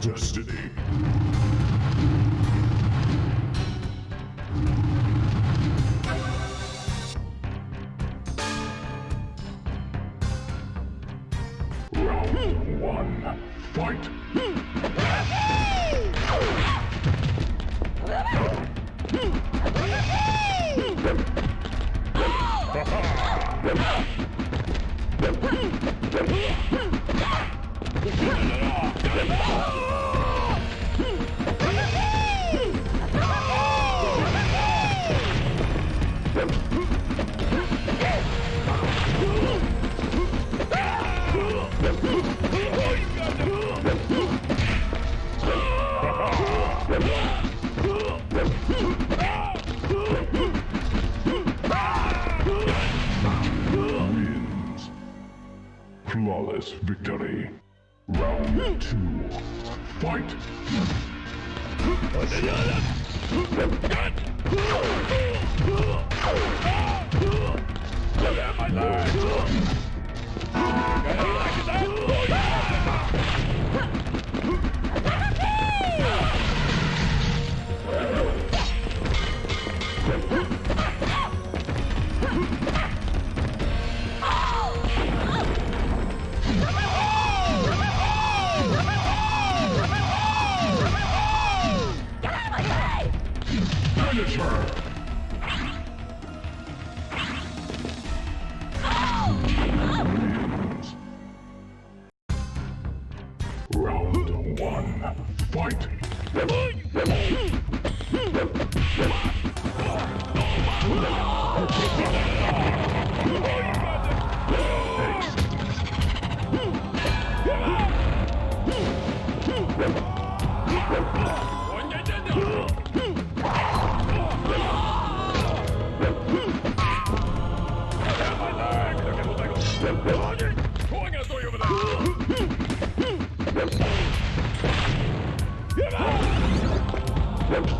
destiny.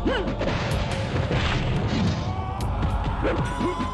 Yeah! Round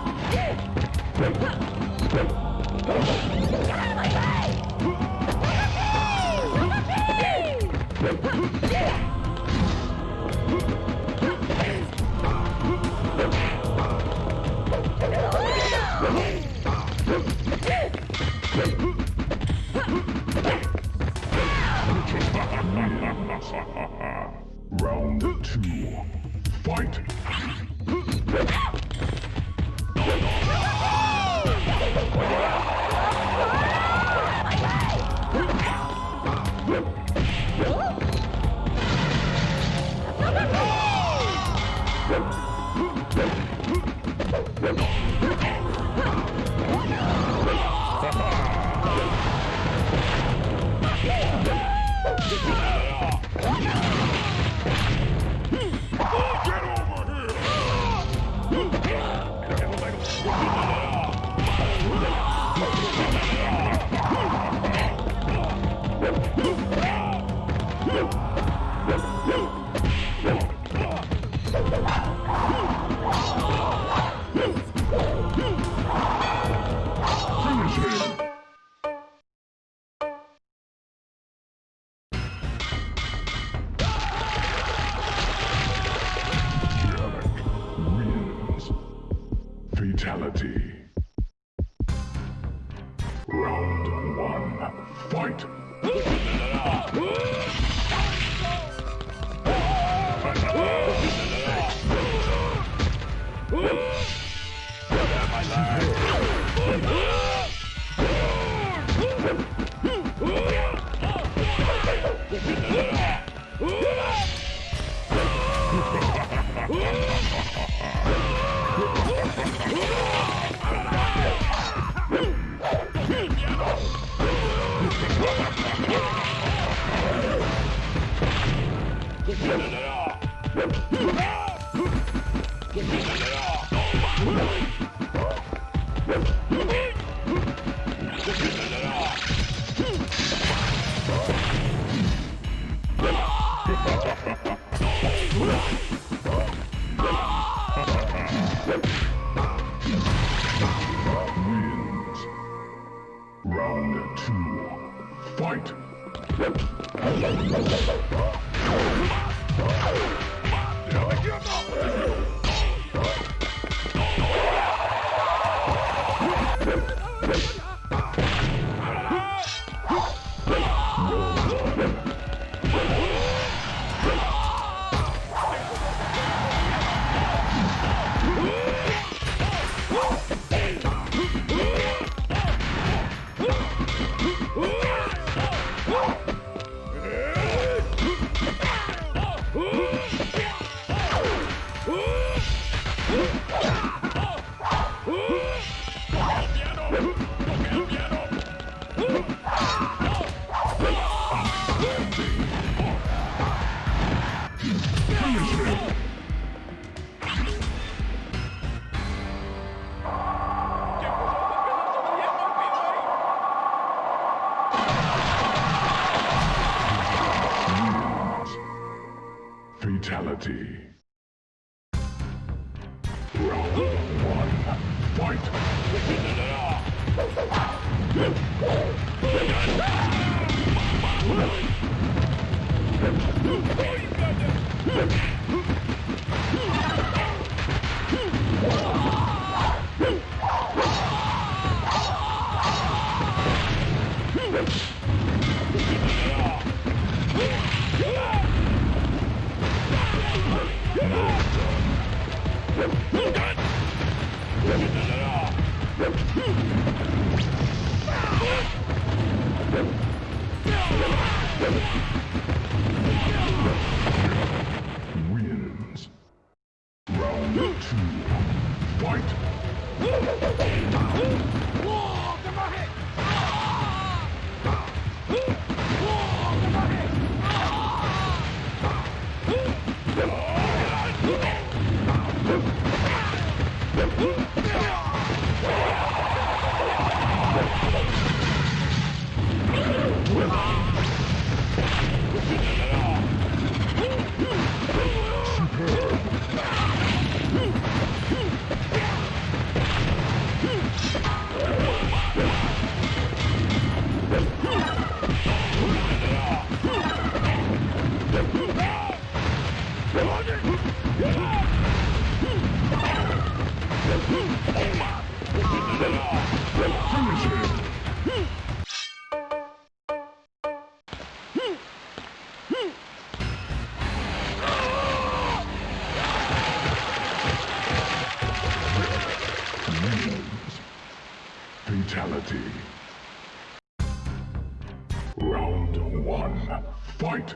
Fatality. Round one, fight! Wins. Fatality. Round one. Fight!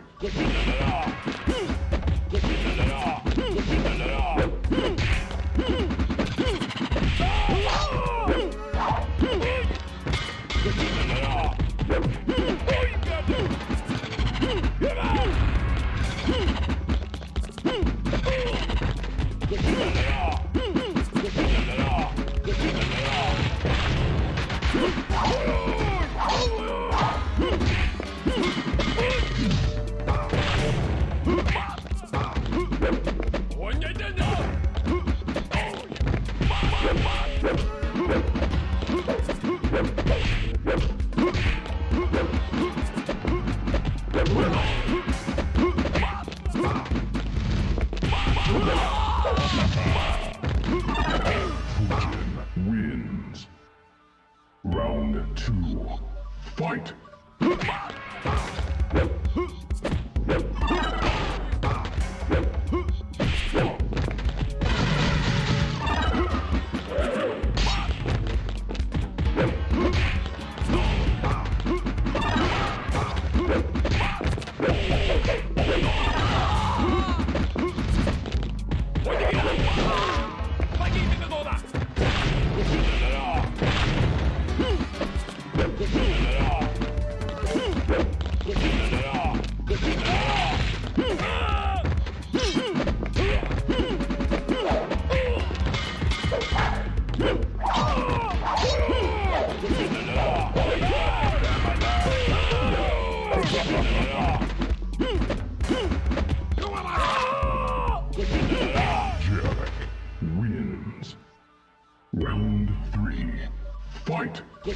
Fight! Oh,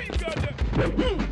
you got that!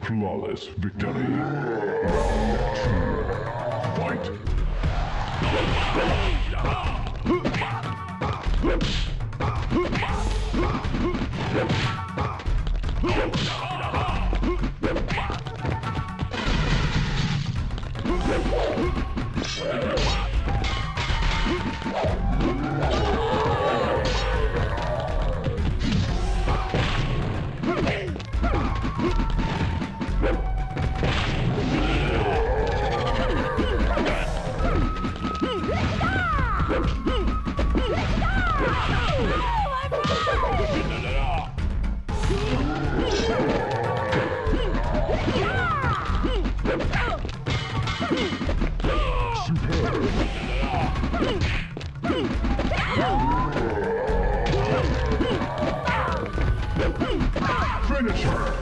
Flawless victory. Round two. Fight! Wow. Her!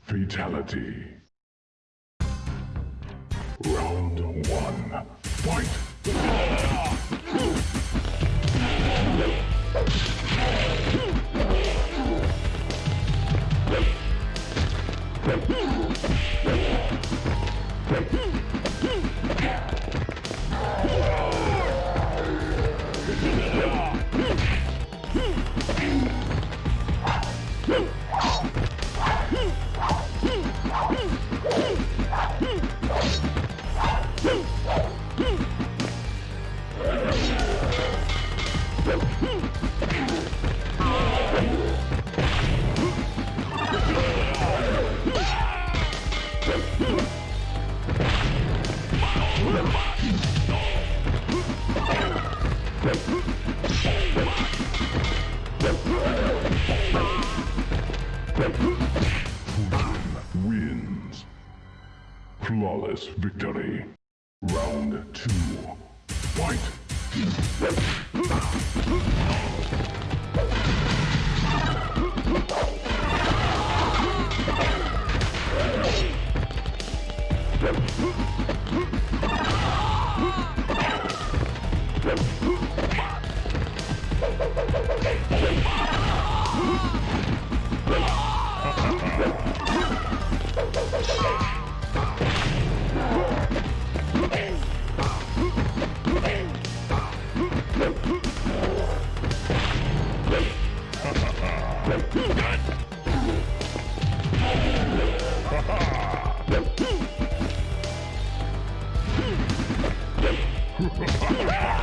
Fatality. Oh. Wins. Flawless victory. Wins.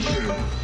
Finish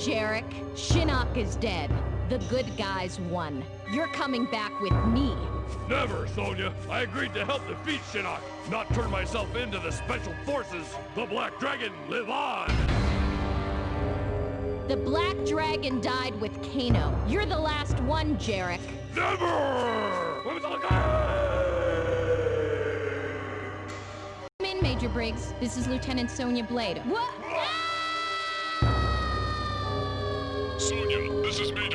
Jarek. Shinnok is dead. The good guys won. You're coming back with me. Never, Sonya. I agreed to help defeat Shinnok, not turn myself into the Special Forces. The Black Dragon, live on! The Black Dragon died with Kano. You're the last one, Jarek. Never! Come in, Major Briggs. This is Lieutenant Sonya Blade. What? is me.